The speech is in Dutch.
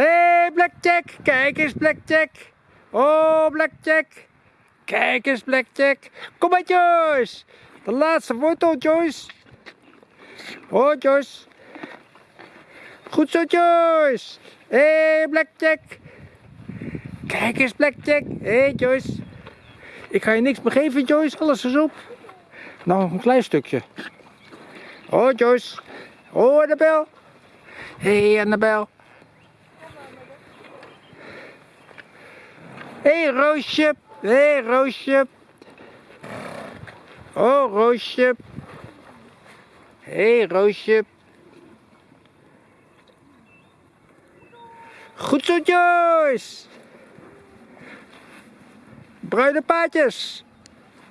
hey, Blackjack. Kijk eens, Blackjack. Oh, Blackjack. Kijk eens, Blackjack. Kom maar, Joyce. De laatste foto, Joyce. Oh, Joyce. Goed zo, Joyce. hey, Blackjack. Kijk eens, Blackjack. hey, Joyce. Ik ga je niks meer geven, Joyce. Alles is op. Nou, een klein stukje. Oh, Joyce. Oh, Annabel. hey, Annabel. Hey, Roosje. hey, Roosje. Oh, Roosje. hey, Roosje. Goed zo, Joyce. Bruine paadjes.